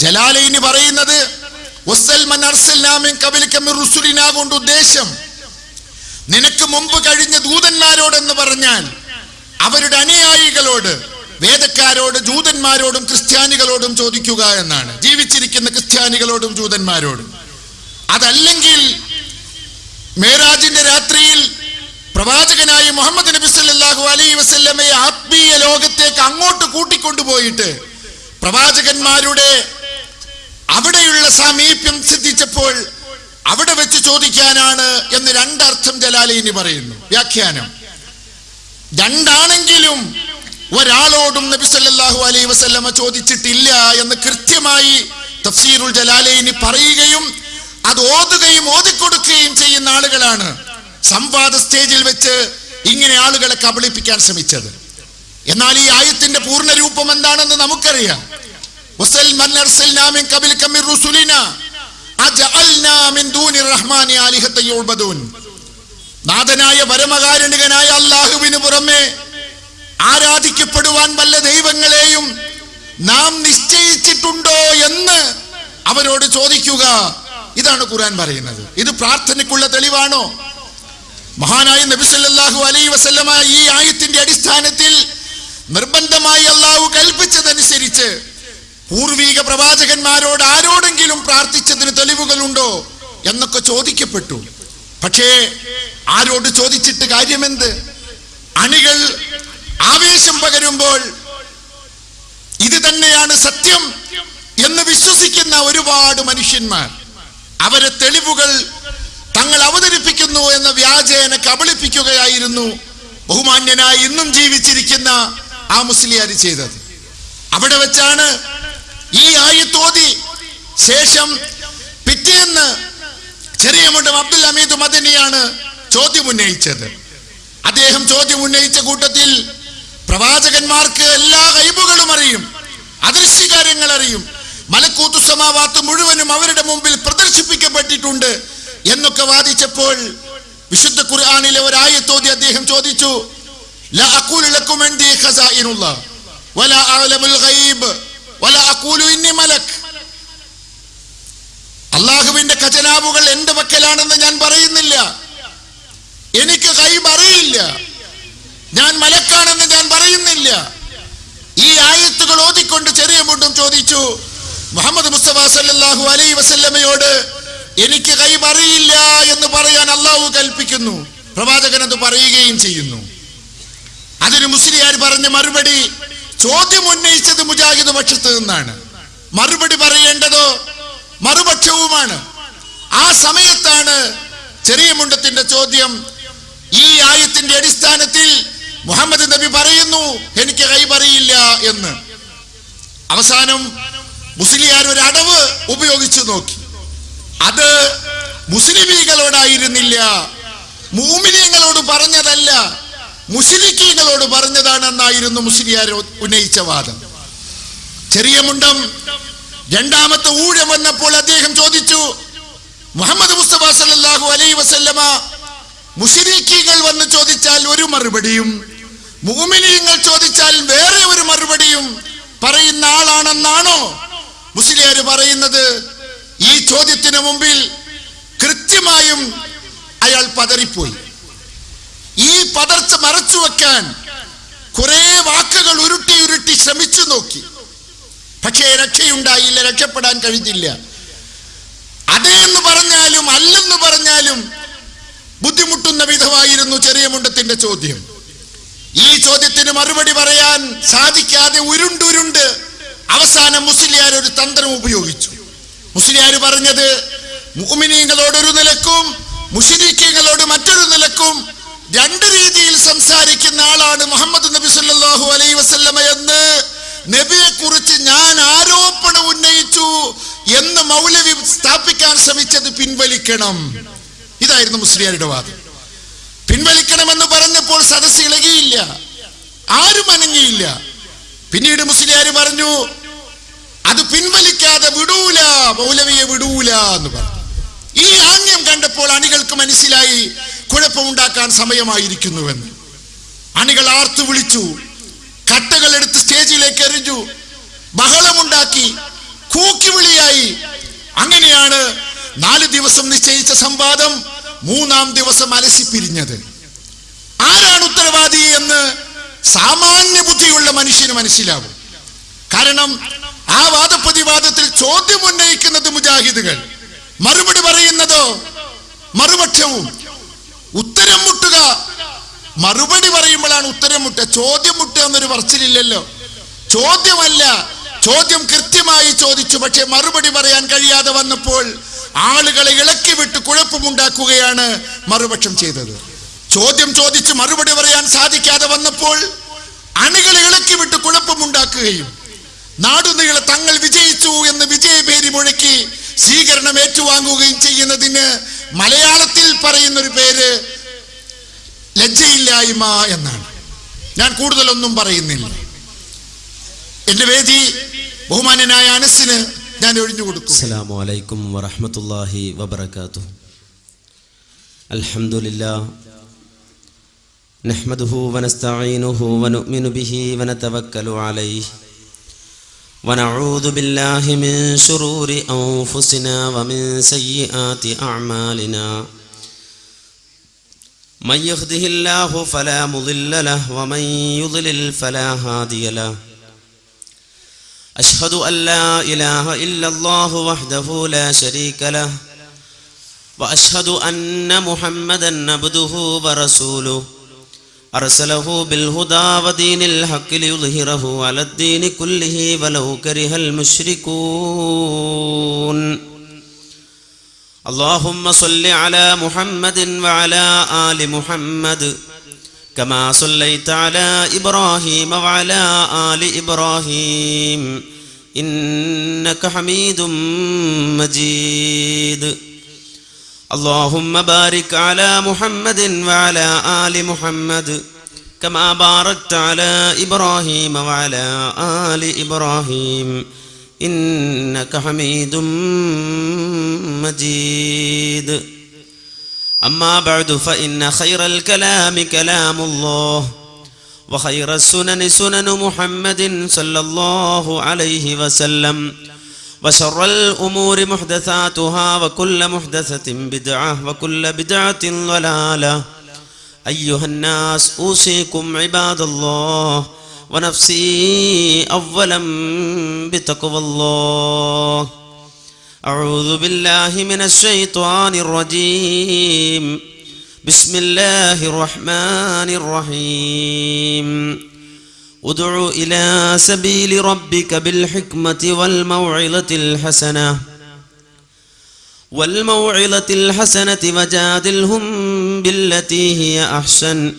ജലാലയിന് പറയുന്നത് കൊണ്ട് ഉദ്ദേശം. നിനക്ക് മുമ്പ് കഴിഞ്ഞ ദൂതന്മാരോടെന്ന് പറഞ്ഞാൽ അവരുടെ അനുയായികളോട് വേദക്കാരോട് ജൂതന്മാരോടും ക്രിസ്ത്യാനികളോടും ചോദിക്കുക എന്നാണ്. ജീവിച്ചിരിക്കുന്ന ക്രിസ്ത്യാനികളോടും ജൂതന്മാരോടും. അതല്ലെങ്കിൽ മേരാജിന്റെ രാത്രിയിൽ പ്രവാചകനായ മുഹമ്മദ് നബി സല്ലാഹു അലൈ വസല്ലമയെ ആത്മീയ ലോകത്തേക്ക് അങ്ങോട്ട് കൂട്ടിക്കൊണ്ടുപോയിട്ട് പ്രവാചകന്മാരുടെ അവിടെയുള്ള സാമീപ്യം സിദ്ധിച്ചപ്പോൾ അവിടെ വെച്ച് ചോദിക്കാനാണ് എന്ന് രണ്ടർത്ഥം ജലാലിനി പറയുന്നു. വ്യാഖ്യാനം. രണ്ടാണെങ്കിലും ഒരാളോടും നബി സല്ലാഹു അലൈ വസല്ലമ ചോദിച്ചിട്ടില്ല എന്ന് കൃത്യമായി തഫ്സീറുൽ ജലാലയിനി പറയുകയും അത് ഓതുകയും ഓതിക്കൊടുക്കുകയും ചെയ്യുന്ന ആളുകളാണ് സംവാദ സ്റ്റേജിൽ വെച്ച് ഇങ്ങനെ ആളുകളെ കബളിപ്പിക്കാൻ ശ്രമിച്ചത്. എന്നാൽ ഈ ആയത്തിന്റെ പൂർണ രൂപം എന്താണെന്ന് നമുക്കറിയാം. അള്ളാഹുവിന് പുറമെ ആരാധിക്കപ്പെടുവാൻ വല്ല ദൈവങ്ങളെയും നാം നിശ്ചയിച്ചിട്ടുണ്ടോ എന്ന് അവരോട് ചോദിക്കുക. ഇതാണ് ഖുർആൻ പറയുന്നത്. ഇത് പ്രാർത്ഥനയ്ക്കുള്ള തെളിവാണോ? മഹാനായ നബി അലൈ അലൈഹി വസല്ലമ ഈ ആയത്തിന്റെ അടിസ്ഥാനത്തിൽ നിർബന്ധമായി അള്ളാഹു കൽപ്പിച്ചതനുസരിച്ച് പൂർവീക പ്രവാചകന്മാരോട് ആരോടെങ്കിലും പ്രാർത്ഥിച്ചതിന് തെളിവുകളുണ്ടോ എന്നൊക്കെ ചോദിക്കപ്പെട്ടു. പക്ഷേ ആരോട് ചോദിച്ചിട്ട് കാര്യമെന്ത്? അണികൾ ആവേശം പകരുമ്പോൾ ഇത് തന്നെയാണ് സത്യം എന്ന് വിശ്വസിക്കുന്ന ഒരുപാട് മനുഷ്യന്മാർ. അവരെ തെളിവുകൾ തങ്ങൾ അവതരിപ്പിക്കുന്നു എന്ന വ്യാജേന കബളിപ്പിക്കുകയായിരുന്നു ബഹുമാന്യനായി ഇന്നും ജീവിച്ചിരിക്കുന്ന ആ മുസ്ലിയാർ ചെയ്തത്. അവിടെ വെച്ചാണ് ഈ ആയിത്തോതി ശേഷം പിറ്റേന്ന് ചെറിയ മുട്ടം അബ്ദുൽ അമീദ് മദനിയാണ് ചോദ്യം ഉന്നയിച്ചത്. അദ്ദേഹം ചോദ്യം ഉന്നയിച്ച കൂട്ടത്തിൽ പ്രവാചകന്മാർക്ക് എല്ലാ കൈബുകളും അറിയും അദൃശ്യകാര്യങ്ങൾ അറിയും മലക്കൂത്തു സമാവാത്ത് മുഴുവനും അവരുടെ മുമ്പിൽ പ്രദർശിപ്പിക്കപ്പെട്ടിട്ടുണ്ട് എന്നൊക്കെ വാദിച്ചപ്പോൾ വിശുദ്ധ ഖുർആാനിലെ ഒരായത്തോതി അദ്ദേഹം ചോദിച്ചു ലാ അക്കൂലക്കും വേണ്ടി ഖസാഇനുള്ള വലാ അലമുൽ ഗൈബ്. ഇന്നി മലക്. അള്ളാഹുവിന്റെ ഖജനാവുകൾ എന്റെ പക്കലാണെന്ന് ഞാൻ പറയുന്നില്ല. എനിക്ക് കൈ അറിയില്ല. ഞാൻ മലക്കാണെന്ന് ഞാൻ പറയുന്നില്ല. ഈ ആയത്തുകൾ ഓതിക്കൊണ്ട് ചെറിയ മുണ്ടും ചോദിച്ചു മുഹമ്മദ് മുസ്തഫ സല്ലാഹു അലൈ വസല്ലമയോട് എനിക്ക് കൈ അറിയില്ല എന്ന് പറയാൻ അള്ളാഹു കൽപ്പിക്കുന്നു. പ്രവാചകൻ അത് പറയുകയും ചെയ്യുന്നു. അതിന് മുസ്ലിയാർ പറഞ്ഞ മറുപടി ചോദ്യം ഉന്നയിച്ചത് മുജാഹിദ് പക്ഷത്ത് നിന്നാണ്. മറുപടി പറയേണ്ടതോ? മറുപക്ഷവുമാണ്. ആ സമയത്താണ് ചെറിയ മുണ്ടത്തിന്റെ ചോദ്യം ഈ ആയത്തിന്റെ അടിസ്ഥാനത്തിൽ മുഹമ്മദ് നബി പറയുന്നു എനിക്ക് കൈപറിയില്ല എന്ന്. അവസാനം മുസ്ലിയാർ ഒരു അടവ് ഉപയോഗിച്ചു നോക്കി. അത് മുസ്ലിമീകളോടായിരുന്നില്ല മൂമിനിയങ്ങളോട് പറഞ്ഞതല്ല. മുസ്ലിക്കീങ്ങളോട് പറഞ്ഞതാണെന്നായിരുന്നു മുസ്ലിയാർ ഉന്നയിച്ച വാദം. ചെറിയ മുണ്ടം. രണ്ടാമത്തെ ഊഴം വന്നപ്പോൾ അദ്ദേഹം ചോദിച്ചു മുഹമ്മദ് മുസ്തഫ സല്ലല്ലാഹു അലൈ വസല്ലമ മുസ്ലിക്കീകൾ വന്ന് ചോദിച്ചാൽ ഒരു മറുപടിയും മുഅ്മിനീങ്ങൾ ചോദിച്ചാൽ വേറെ ഒരു മറുപടിയും പറയുന്ന ആളാണെന്നാണോ? മുസ്ലിയാർ പറയുന്നത് ഈ ചോദ്യത്തിന് മുമ്പിൽ കൃത്യമായും അയാൾ പതറിപ്പോയി. പതർച്ച മറച്ചു വെക്കാൻ കുറെ വാക്കുകൾ ഉരുട്ടി ഉരുട്ടി ശ്രമിച്ചു നോക്കി. പക്ഷേ രക്ഷയുണ്ടായില്ല രക്ഷപ്പെടാൻ കഴിഞ്ഞില്ല. അതേ എന്ന് പറഞ്ഞാലും അല്ലെന്ന് പറഞ്ഞാലും ബുദ്ധിമുട്ടുന്ന വിധമായിരുന്നു ചെറിയ മുണ്ടത്തിന്റെ ചോദ്യം. ഈ ചോദ്യത്തിന് മറുപടി പറയാൻ സാധിക്കാതെ ഉരുണ്ടുരുണ്ട് അവസാനം മുസ്ലിയാർ ഒരു തന്ത്രം ഉപയോഗിച്ചു. മുസ്ലിയാർ പറഞ്ഞത് മുഅ്മിനീങ്ങളോട് ഒരു നിലക്കും മുഷിരിക്കങ്ങളോട് മറ്റൊരു നിലക്കും രണ്ട് രീതിയിൽ സംസാരിക്കുന്ന ആളാണ് മുഹമ്മദ് നബി സല്ലാഹു അലൈ വസല്ലമ എന്ന് നബിയെ കുറിച്ച് ഞാൻ ആരോപണം ഉന്നയിച്ചു എന്ന് മൗലവി സ്ഥാപിക്കാൻ ശ്രമിച്ചത് പിൻവലിക്കണം. ഇതായിരുന്നു മുസ്ലിയാരുടെ വാദം. പിൻവലിക്കണമെന്ന് പറഞ്ഞപ്പോൾ സദസ് ഇളകിയില്ല. ആരും അനങ്ങിയില്ല. പിന്നീട് മുസ്ലിയാർ പറഞ്ഞു അത് പിൻവലിക്കാതെ വിടൂല മൗലവിയെ വിടൂല എന്ന് പറഞ്ഞു. ഈ ആംഗ്യം കണ്ടപ്പോൾ അണികൾക്ക് മനസ്സിലായി കുഴപ്പമുണ്ടാക്കാൻ സമയമായിരിക്കുന്നുവെന്ന്. അണികൾ ആർത്തു വിളിച്ചു. കട്ടകൾ എടുത്ത് സ്റ്റേജിലേക്ക് എറിഞ്ഞു. ബഹളമുണ്ടാക്കി. കൂക്കിവിളിയായി. അങ്ങനെയാണ് നാല് ദിവസം നിശ്ചയിച്ച സംവാദം മൂന്നാം ദിവസം അലസി പിരിഞ്ഞത്. ആരാണ് ഉത്തരവാദി എന്ന് സാമാന്യ ബുദ്ധിയുള്ള മനുഷ്യന് മനസ്സിലാവും. കാരണം ആ വാദപ്രതിവാദത്തിൽ ചോദ്യം ഉന്നയിക്കുന്നത് മുജാഹിദുകൾ. മറുപടി പറയുന്നതോ? മറുപക്ഷവും. ഉത്തരം മുട്ടുക. മറുപടി പറയുമ്പോഴാണ് ഉത്തരം മുട്ടുക. ചോദ്യം മുട്ടുക എന്നൊരു പറച്ചിലില്ലല്ലോ. ചോദ്യമല്ല. ചോദ്യം കൃത്യമായി ചോദിച്ചു. പക്ഷെ മറുപടി പറയാൻ കഴിയാതെ വന്നപ്പോൾ ആളുകളെ ഇളക്കി വിട്ട് കുഴപ്പമുണ്ടാക്കുകയാണ് മറുപക്ഷം ചെയ്തത്. ചോദ്യം ചോദിച്ച് മറുപടി പറയാൻ സാധിക്കാതെ വന്നപ്പോൾ അണികളെ ഇളക്കി വിട്ട് കുഴപ്പമുണ്ടാക്കുകയും നാടുനീളെ തങ്ങൾ വിജയിച്ചു എന്ന് വിജയപേരി മുഴക്കി സ്വീകരണം ഏറ്റുവാങ്ങുകയും ചെയ്യുന്നതിന് മലയാളത്തിൽ പറയുന്നൊരു പേര് ലജ്ജയില്ലായ്മ എന്നാണ്. ഞാൻ കൂടുതലൊന്നും പറയുന്നില്ല. എന്റെ വേദി ബഹുമാനനായ അനസിന് ഞാൻ ഒഴിഞ്ഞു കൊടുക്കും. അസ്സലാമു അലൈക്കും വറഹ്മത്തുള്ളാഹി വബറകാതുഹു. അൽഹംദുലില്ലാ. നഹ്മദുഹു വനസ്തഈനുഹു വനുഅ്മിനു ബിഹി വനതവക്കലു അലൈഹി. ونعوذ بالله من شرور أنفسنا ومن سيئات أعمالنا. من يهده الله فلا مضل له ومن يضلل فلا هادي له. أشهد أن لا إله إلا الله وحده لا شريك له. وأشهد أن محمدا عبده ورسوله. أرسله بالهدى ودين الحق ليظهره على الدين كله ولو كره المشركون. اللهم صل على محمد وعلى آل محمد كما صليت على إبراهيم وعلى آل إبراهيم. إنك حميد مجيد. اللهم بارك على محمد وعلى آل محمد كما باركت على إبراهيم وعلى آل إبراهيم إنك حميد مجيد. أما بعد فإن خير الكلام كلام الله وخير السنن سنن محمد صلى الله عليه وسلم. وشر الأمور محدثاتها وكل محدثة بدعة وكل بدعة ضلالة. أيها الناس أوصيكم عباد الله ونفسي أولا بتقوى الله. أعوذ بالله من الشيطان الرجيم. بسم الله الرحمن الرحيم. ادع إلى سبيل ربك بالحكمة والموعظة الحسنة والموعظة الحسنة وجادلهم بالتي هي أحسن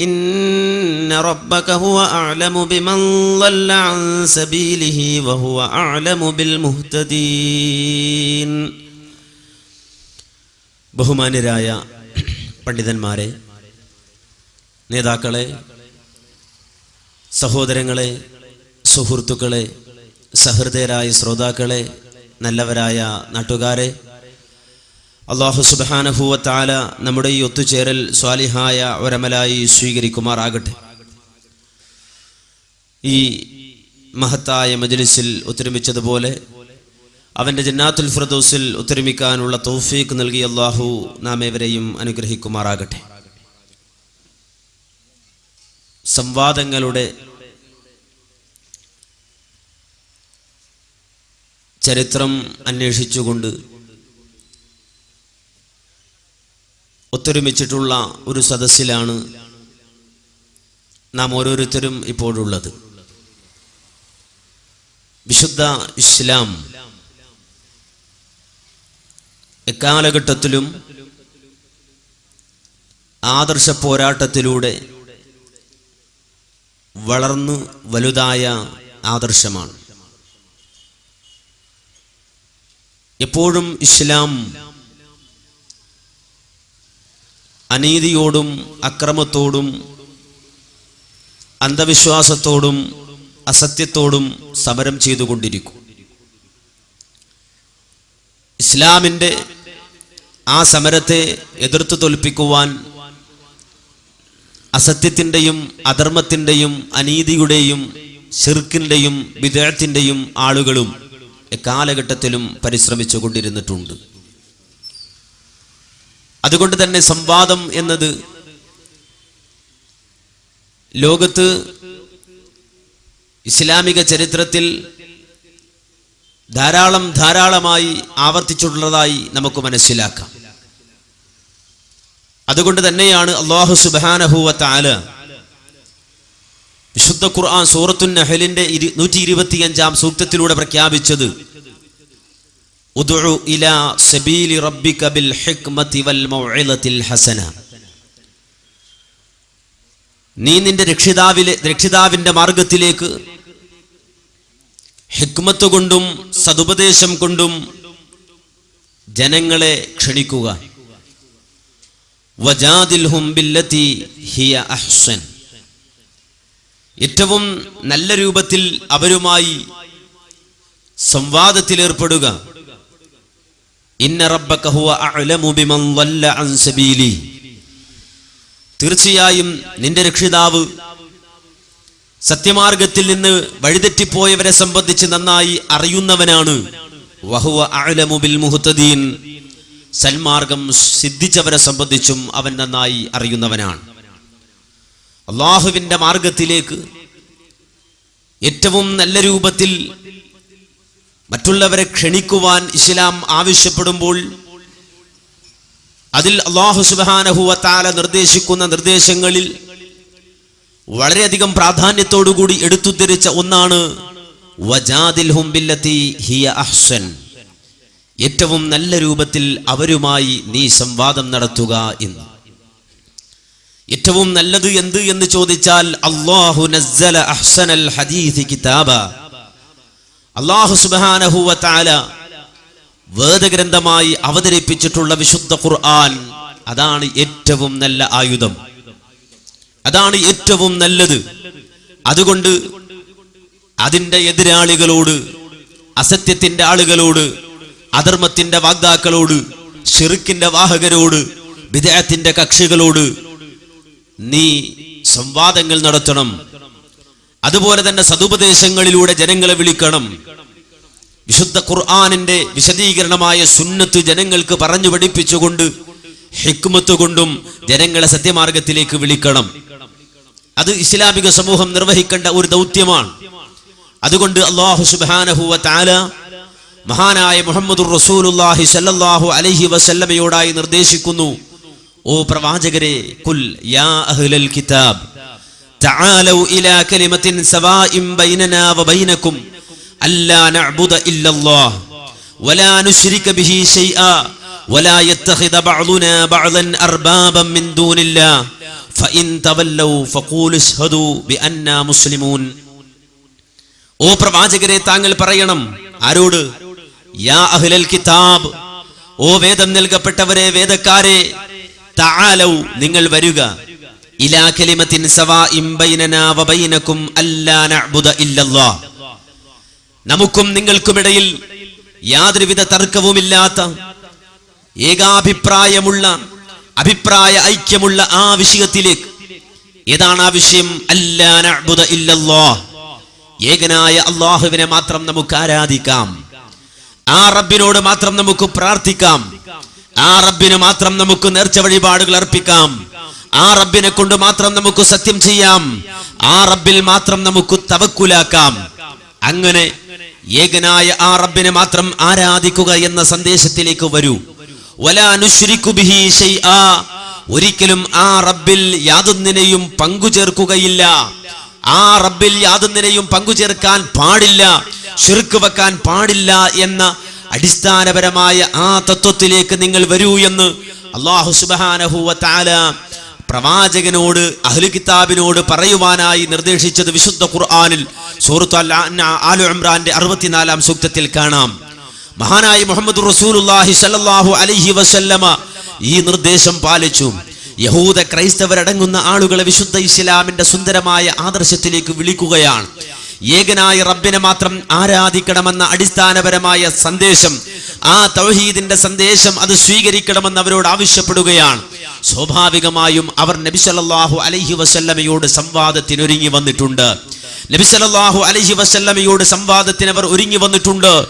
إن ربك هو أعلم بمن ضل عن سبيله وهو أعلم بالمهتدين ബഹുമാന്യരായ പണ്ഡിതന്മാരെ നേതാക്കളെ സഹോദരങ്ങളെ സുഹൃത്തുക്കളെ സഹൃദയരായ ശ്രോതാക്കളെ നല്ലവരായ നാട്ടുകാരെ അള്ളാഹു സുബാനഹൂവത്താല നമ്മുടെ ഈ ഒത്തുചേരൽ സ്വാലിഹായ ഒരമലായി സ്വീകരിക്കുമാറാകട്ടെ. ഈ മഹത്തായ മജലിസിൽ ഒത്തൊരുമിച്ചതുപോലെ അവന്റെ ജന്നാത്തുൽ ഫിറദോസിൽ ഒത്തൊരുമിക്കാനുള്ള തൗഫീഖ് നൽകി അള്ളാഹു നാം ഏവരെയും അനുഗ്രഹിക്കുമാറാകട്ടെ. സംവാദങ്ങളുടെ ചരിത്രം അന്വേഷിച്ചുകൊണ്ട് ഒത്തൊരുമിച്ചിട്ടുള്ള ഒരു സദസ്സിലാണ് നാം ഓരോരുത്തരും ഇപ്പോഴുള്ളത്. വിശുദ്ധ ഇസ്ലാം എക്കാലഘട്ടത്തിലും ആദർശ പോരാട്ടത്തിലൂടെ വളർന്നു വലുതായ ആദർശമാണ്. എപ്പോഴും ഇസ്ലാം അനീതിയോടും അക്രമത്തോടും അന്ധവിശ്വാസത്തോടും അസത്യത്തോടും സമരം ചെയ്തുകൊണ്ടിരിക്കും. ഇസ്ലാമിന്റെ ആ സമരത്തെ എതിർത്തു തോൽപ്പിക്കുവാൻ അസത്യത്തിന്റെയും അധർമ്മത്തിന്റെയും അനീതിയുടെയും ഷിർക്കിന്റെയും വിദേഹത്തിന്റെയും ആളുകളും കാലഘട്ടത്തിലും പരിശ്രമിച്ചു കൊണ്ടിരുന്നിട്ടുണ്ട്. അതുകൊണ്ട് തന്നെ സംവാദം എന്നത് ലോകത്ത് ഇസ്ലാമിക ചരിത്രത്തിൽ ധാരാളം ധാരാളമായി ആവർത്തിച്ചിട്ടുള്ളതായി നമുക്ക് മനസ്സിലാക്കാം. അതുകൊണ്ട് തന്നെയാണ് അള്ളാഹു സുബാനഹുവ താല വിശുദ്ധ ഖുർആൻ സൂറത്തുൻ നഹലിന്റെ നൂറ്റി ഇരുപത്തിയഞ്ചാം സൂക്തത്തിലൂടെ പ്രഖ്യാപിച്ചത്. നീ നിന്റെ രക്ഷിതാവിലെ രക്ഷിതാവിന്റെ മാർഗത്തിലേക്ക് ഹിക്മത്ത് കൊണ്ടും സതുപദേശം കൊണ്ടും ജനങ്ങളെ ക്ഷണിക്കുക വജാദിൽഹും ബില്ലതി ഹിയ അഹ്സൻ ഏറ്റവും നല്ല രൂപത്തിൽ അവരുമായി സംവാദത്തിലേർപ്പെടുക. തീർച്ചയായും നിന്റെ രക്ഷിതാവ് സത്യമാർഗത്തിൽ നിന്ന് വഴിതെറ്റിപ്പോയവരെ സംബന്ധിച്ച് നന്നായി അറിയുന്നവനാണ്. വഹുവ സൽമാർഗം സിദ്ധിച്ചവരെ സംബന്ധിച്ചും അവൻ നന്നായി അറിയുന്നവനാണ്. അള്ളാഹുവിന്റെ മാർഗത്തിലേക്ക് ഏറ്റവും നല്ല രൂപത്തിൽ മറ്റുള്ളവരെ ക്ഷണിക്കുവാൻ ഇസ്ലാം ആവശ്യപ്പെടുമ്പോൾ അതിൽ അള്ളാഹു സുബാനഹുവത്താല നിർദ്ദേശിക്കുന്ന നിർദ്ദേശങ്ങളിൽ വളരെയധികം പ്രാധാന്യത്തോടുകൂടി എടുത്തുദ്ധരിച്ച ഒന്നാണ് വജാദിൽ ഹുംബില്ലത്തി ഹിയ അഹ്സൻ. ഏറ്റവും നല്ല രൂപത്തിൽ അവരുമായി നീ സംവാദം നടത്തുക എന്ന്. ഏറ്റവും നല്ലത് എന്ത് എന്ന് ചോദിച്ചാൽ അള്ളാഹു നസ്സല അഹ്സനൽ ഹദീസ് കിതാബ. അള്ളാഹു സുബ്ഹാനഹു വതആല വേദഗ്രന്ഥമായി അവതരിപ്പിച്ചിട്ടുള്ള വിശുദ്ധ ഖുർആൻ അതാണ് ഏറ്റവും നല്ല ആയുധം. അതാണ് ഏറ്റവും നല്ലത്. അതുകൊണ്ട് അതിന്റെ എതിരാളികളോട് അസത്യത്തിന്റെ ആളുകളോട് അധർമ്മത്തിന്റെ വാഗ്ദാക്കളോട് ഷിറുക്കിന്റെ വാഹകരോട് വിദേഹത്തിന്റെ കക്ഷികളോട് നീ സംവാദങ്ങൾ നടത്തണം. അതുപോലെ തന്നെ സതുപദേശങ്ങളിലൂടെ ജനങ്ങളെ വിളിക്കണം. വിശുദ്ധ ഖുർആാനിന്റെ വിശദീകരണമായ സുന്നത്ത് ജനങ്ങൾക്ക് പറഞ്ഞു പഠിപ്പിച്ചുകൊണ്ട് ഹിക്മത്ത് കൊണ്ടും ജനങ്ങളെ സത്യമാർഗത്തിലേക്ക് വിളിക്കണം. അത് ഇസ്ലാമിക സമൂഹം നിർവഹിക്കേണ്ട ഒരു ദൗത്യമാണ്. അതുകൊണ്ട് അള്ളാഹു സുബാനഹുവ താല മഹാനായ മുഹമ്മദ് റസൂലുല്ലാഹി സല്ലല്ലാഹു അലൈഹി വസല്ലമയോടായി നിർദ്ദേശിക്കുന്നു ഓ പ്രവാചകരെ കുൽ യാ അഹ്ലൽ കിതാബ് തആലൗ ഇലാ കലിമത്തിൻ സവാഇൻ ബൈനനാ വബൈനകും അല്ലാ നഅ്ബുദ ഇല്ലല്ലാഹ് വലാ നുശ്രിക ബിഹി ശൈആ ولا يتخذ بعضنا بعضا أربابا من دون الله فإن تولوا فقولوا اشهدوا بأننا مسلمون ഓ പ്രവാചകരെ താങ്കൾ പറയണം ആരോട് യാ അഹ്ലൽ കിതാബ് ഓ വേദം നൽകപ്പെട്ടവരെ വേദക്കാരെ തആലൗ നിങ്ങൾ വരിക. ഇലാ കലിമത്തിൻ സവാ ബൈനനാ വബൈനകും അല്ലാ നഅ്ബുദ ഇല്ലല്ലാഹ് നമുക്കും നിങ്ങൾക്കുമിടയിൽ യാതൊരുവിധ തർക്കവുമില്ലാത്ത ഏകാഭിപ്രായമുള്ള അഭിപ്രായ ഐക്യമുള്ള ആ വിഷയത്തിലേക്ക്. ഏതാണ് ആ വിഷയം? അല്ലാ നഅ്ബുദ ഇല്ലല്ലാഹ് ഏകനായ അള്ളാഹുവിനെ മാത്രം നമുക്ക് ആരാധിക്കാം. ആ റബ്ബിനോട് മാത്രം നമുക്ക് പ്രാർത്ഥിക്കാം. ആ റബ്ബിന് മാത്രം നമുക്ക് നേർച്ച വഴിപാടുകൾ അർപ്പിക്കാം. ആ റബ്ബിനെ കൊണ്ട് മാത്രം നമുക്ക് സത്യം ചെയ്യാം. ആ റബ്ബിൽ മാത്രം നമുക്ക് തവക്കുലാക്കാം. അങ്ങനെ ഏകനായ ആ റബ്ബിനെ മാത്രം ആരാധിക്കുക എന്ന സന്ദേശത്തിലേക്ക് വരൂ. വലാ നുശ്രിക്കു ബിഹി ശൈആ. ഒരിക്കലും ആ റബ്ബിൽ യാതൊന്നിനെയും പങ്കു ചേർക്കുകയില്ല ആ റബ്ബിൽ യാതൊന്നിനെയും പങ്കുചേർക്കാൻ പാടില്ല. ഷിർക്ക് വെക്കാൻ പാടില്ല എന്ന അടിസ്ഥാനപരമായ ആ തത്വത്തിലേക്ക് നിങ്ങൾ വരൂ എന്ന് അള്ളാഹു സുബാനഹുവ താല പ്രവാചകനോട് അഹ്ലു കിതാബിനോട് പറയുവാനായി നിർദ്ദേശിച്ചത് വിശുദ്ധ ഖുർആാനിൽ സൂറത്ത് ആലു ഇമ്രാന്റെ അറുപത്തിനാലാം സൂക്തത്തിൽ കാണാം. മഹാനായ മുഹമ്മദ് റസൂലുള്ളാഹി സല്ലാഹു അലൈഹി വസല്ലമ ഈ നിർദ്ദേശം പാലിച്ചു. യഹൂദ ക്രൈസ്തവരടങ്ങുന്ന ആളുകളെ വിശുദ്ധ ഇസ്ലാമിന്റെ സുന്ദരമായ ആദർശത്തിലേക്ക് വിളിക്കുകയാണ്. ഏകനായ റബ്ബിനെ മാത്രം ആരാധിക്കണമെന്ന അടിസ്ഥാനപരമായ സന്ദേശം ആ തൗഹീദിന്റെ സന്ദേശം അത് സ്വീകരിക്കണമെന്ന് അവരോട് ആവശ്യപ്പെടുകയാണ്. സ്വാഭാവികമായും അവർ നബി സല്ലല്ലാഹു അലൈഹി വസല്ലമയോട് സംവാദത്തിനൊരുങ്ങി വന്നിട്ടുണ്ട്. നബി സല്ലല്ലാഹു അലൈഹി വസല്ലമയോട് സംവാദത്തിന് അവർ ഒരുങ്ങി വന്നിട്ടുണ്ട്.